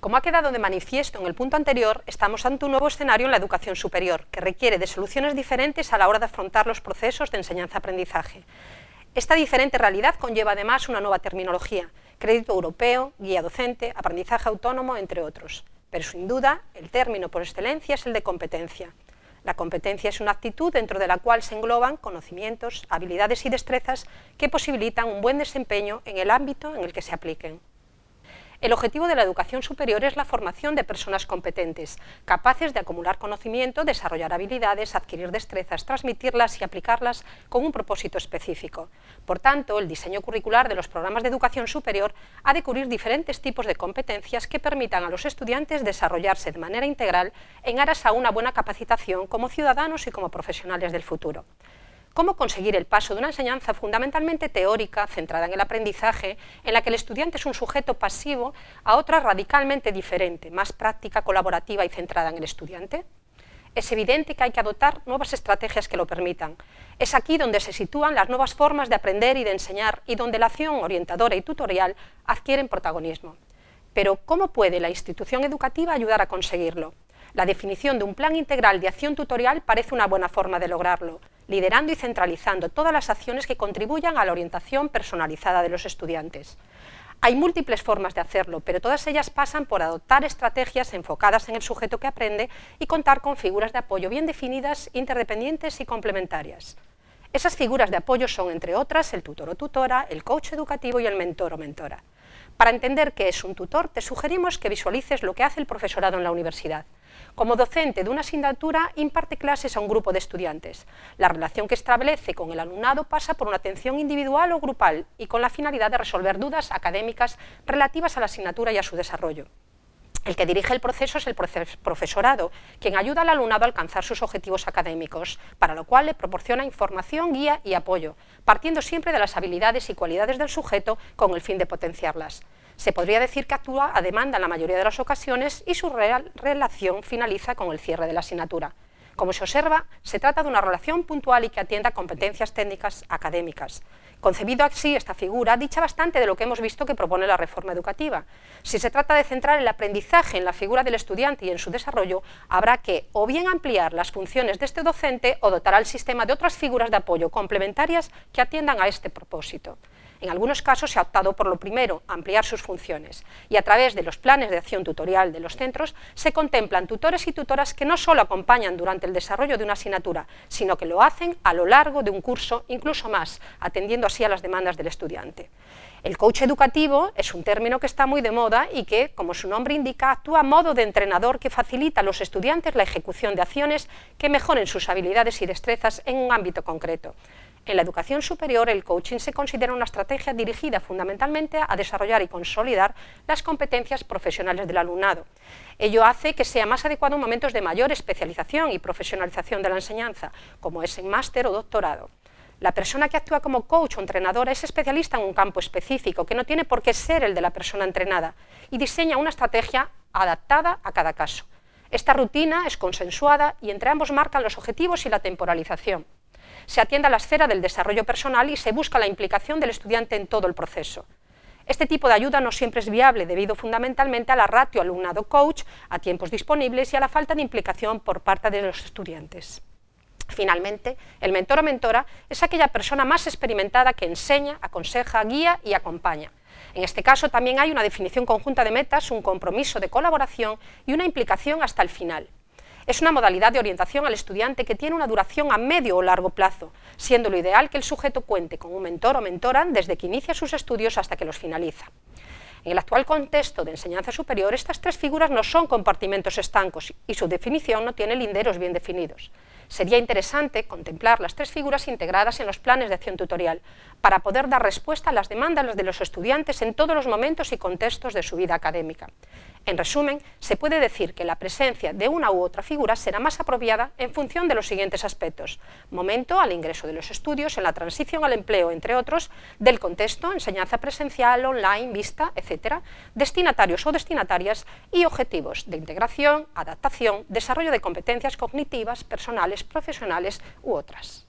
Como ha quedado de manifiesto en el punto anterior, estamos ante un nuevo escenario en la educación superior, que requiere de soluciones diferentes a la hora de afrontar los procesos de enseñanza-aprendizaje. Esta diferente realidad conlleva además una nueva terminología, crédito europeo, guía docente, aprendizaje autónomo, entre otros. Pero sin duda, el término por excelencia es el de competencia. La competencia es una actitud dentro de la cual se engloban conocimientos, habilidades y destrezas que posibilitan un buen desempeño en el ámbito en el que se apliquen. El objetivo de la educación superior es la formación de personas competentes, capaces de acumular conocimiento, desarrollar habilidades, adquirir destrezas, transmitirlas y aplicarlas con un propósito específico. Por tanto, el diseño curricular de los programas de educación superior ha de cubrir diferentes tipos de competencias que permitan a los estudiantes desarrollarse de manera integral en aras a una buena capacitación como ciudadanos y como profesionales del futuro cómo conseguir el paso de una enseñanza fundamentalmente teórica, centrada en el aprendizaje, en la que el estudiante es un sujeto pasivo, a otra radicalmente diferente, más práctica, colaborativa y centrada en el estudiante. Es evidente que hay que adoptar nuevas estrategias que lo permitan. Es aquí donde se sitúan las nuevas formas de aprender y de enseñar y donde la acción orientadora y tutorial adquieren protagonismo. Pero, ¿cómo puede la institución educativa ayudar a conseguirlo? La definición de un plan integral de acción tutorial parece una buena forma de lograrlo, liderando y centralizando todas las acciones que contribuyan a la orientación personalizada de los estudiantes. Hay múltiples formas de hacerlo, pero todas ellas pasan por adoptar estrategias enfocadas en el sujeto que aprende y contar con figuras de apoyo bien definidas, interdependientes y complementarias. Esas figuras de apoyo son, entre otras, el tutor o tutora, el coach educativo y el mentor o mentora. Para entender qué es un tutor, te sugerimos que visualices lo que hace el profesorado en la universidad. Como docente de una asignatura, imparte clases a un grupo de estudiantes. La relación que establece con el alumnado pasa por una atención individual o grupal y con la finalidad de resolver dudas académicas relativas a la asignatura y a su desarrollo. El que dirige el proceso es el profesorado, quien ayuda al alumnado a alcanzar sus objetivos académicos, para lo cual le proporciona información, guía y apoyo, partiendo siempre de las habilidades y cualidades del sujeto con el fin de potenciarlas. Se podría decir que actúa a demanda en la mayoría de las ocasiones y su relación finaliza con el cierre de la asignatura. Como se observa, se trata de una relación puntual y que atienda competencias técnicas académicas. Concebido así esta figura, dicha bastante de lo que hemos visto que propone la reforma educativa. Si se trata de centrar el aprendizaje en la figura del estudiante y en su desarrollo, habrá que o bien ampliar las funciones de este docente o dotar al sistema de otras figuras de apoyo complementarias que atiendan a este propósito. En algunos casos se ha optado por lo primero, ampliar sus funciones, y a través de los planes de acción tutorial de los centros se contemplan tutores y tutoras que no solo acompañan durante el desarrollo de una asignatura, sino que lo hacen a lo largo de un curso, incluso más, atendiendo así a las demandas del estudiante. El coach educativo es un término que está muy de moda y que, como su nombre indica, actúa a modo de entrenador que facilita a los estudiantes la ejecución de acciones que mejoren sus habilidades y destrezas en un ámbito concreto. En la educación superior, el coaching se considera una estrategia dirigida fundamentalmente a desarrollar y consolidar las competencias profesionales del alumnado. Ello hace que sea más adecuado en momentos de mayor especialización y profesionalización de la enseñanza, como es en máster o doctorado. La persona que actúa como coach o entrenadora es especialista en un campo específico, que no tiene por qué ser el de la persona entrenada, y diseña una estrategia adaptada a cada caso. Esta rutina es consensuada y entre ambos marcan los objetivos y la temporalización se atiende a la esfera del desarrollo personal y se busca la implicación del estudiante en todo el proceso. Este tipo de ayuda no siempre es viable debido fundamentalmente a la ratio alumnado-coach, a tiempos disponibles y a la falta de implicación por parte de los estudiantes. Finalmente, el mentor o mentora es aquella persona más experimentada que enseña, aconseja, guía y acompaña. En este caso también hay una definición conjunta de metas, un compromiso de colaboración y una implicación hasta el final. Es una modalidad de orientación al estudiante que tiene una duración a medio o largo plazo, siendo lo ideal que el sujeto cuente con un mentor o mentora desde que inicia sus estudios hasta que los finaliza. En el actual contexto de enseñanza superior, estas tres figuras no son compartimentos estancos y su definición no tiene linderos bien definidos. Sería interesante contemplar las tres figuras integradas en los planes de acción tutorial para poder dar respuesta a las demandas de los estudiantes en todos los momentos y contextos de su vida académica. En resumen, se puede decir que la presencia de una u otra figura será más apropiada en función de los siguientes aspectos. Momento al ingreso de los estudios, en la transición al empleo, entre otros, del contexto, enseñanza presencial, online, vista, etc., destinatarios o destinatarias y objetivos de integración, adaptación, desarrollo de competencias cognitivas, personales, profesionales u otras.